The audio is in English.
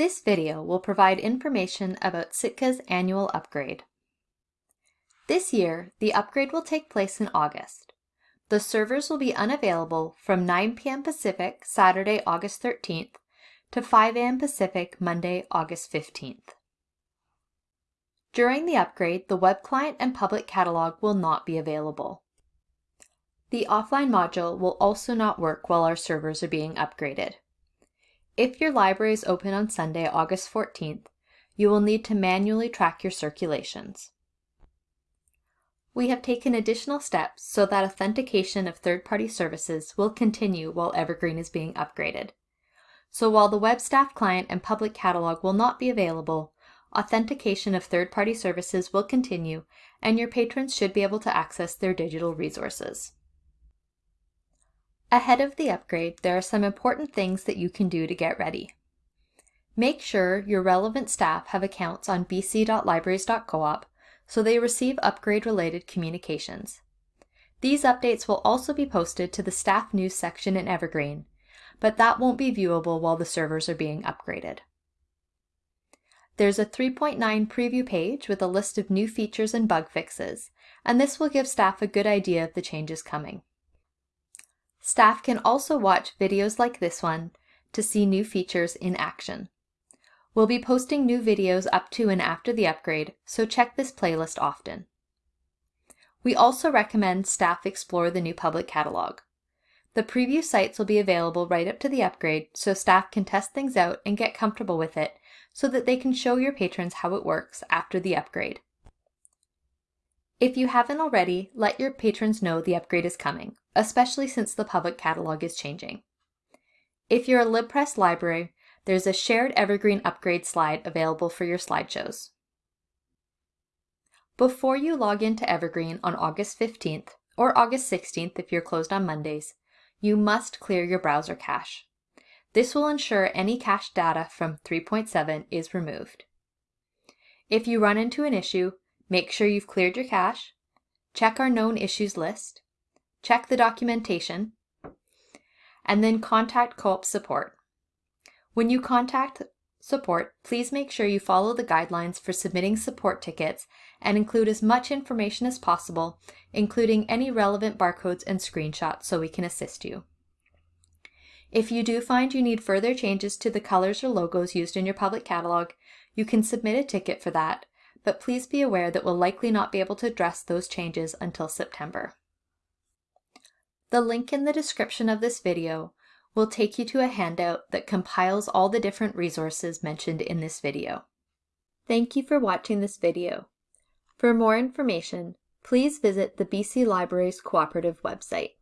This video will provide information about Sitka's annual upgrade. This year, the upgrade will take place in August. The servers will be unavailable from 9 p.m. Pacific, Saturday, August 13th, to 5 a.m. Pacific, Monday, August 15th. During the upgrade, the web client and public catalog will not be available. The offline module will also not work while our servers are being upgraded. If your library is open on Sunday, August 14th, you will need to manually track your circulations. We have taken additional steps so that authentication of third-party services will continue while Evergreen is being upgraded. So while the web staff client and public catalog will not be available, authentication of third-party services will continue and your patrons should be able to access their digital resources. Ahead of the upgrade, there are some important things that you can do to get ready. Make sure your relevant staff have accounts on bc.libraries.coop so they receive upgrade-related communications. These updates will also be posted to the staff news section in Evergreen, but that won't be viewable while the servers are being upgraded. There's a 3.9 preview page with a list of new features and bug fixes, and this will give staff a good idea of the changes coming. Staff can also watch videos like this one to see new features in action. We'll be posting new videos up to and after the upgrade, so check this playlist often. We also recommend staff explore the new public catalog. The preview sites will be available right up to the upgrade, so staff can test things out and get comfortable with it so that they can show your patrons how it works after the upgrade. If you haven't already, let your patrons know the upgrade is coming, especially since the public catalog is changing. If you're a LibPress library, there's a shared Evergreen upgrade slide available for your slideshows. Before you log into Evergreen on August 15th, or August 16th if you're closed on Mondays, you must clear your browser cache. This will ensure any cached data from 3.7 is removed. If you run into an issue, Make sure you've cleared your cache, check our known issues list, check the documentation, and then contact co-op support. When you contact support, please make sure you follow the guidelines for submitting support tickets and include as much information as possible, including any relevant barcodes and screenshots so we can assist you. If you do find you need further changes to the colors or logos used in your public catalog, you can submit a ticket for that but please be aware that we'll likely not be able to address those changes until September. The link in the description of this video will take you to a handout that compiles all the different resources mentioned in this video. Thank you for watching this video. For more information, please visit the BC Libraries Cooperative website.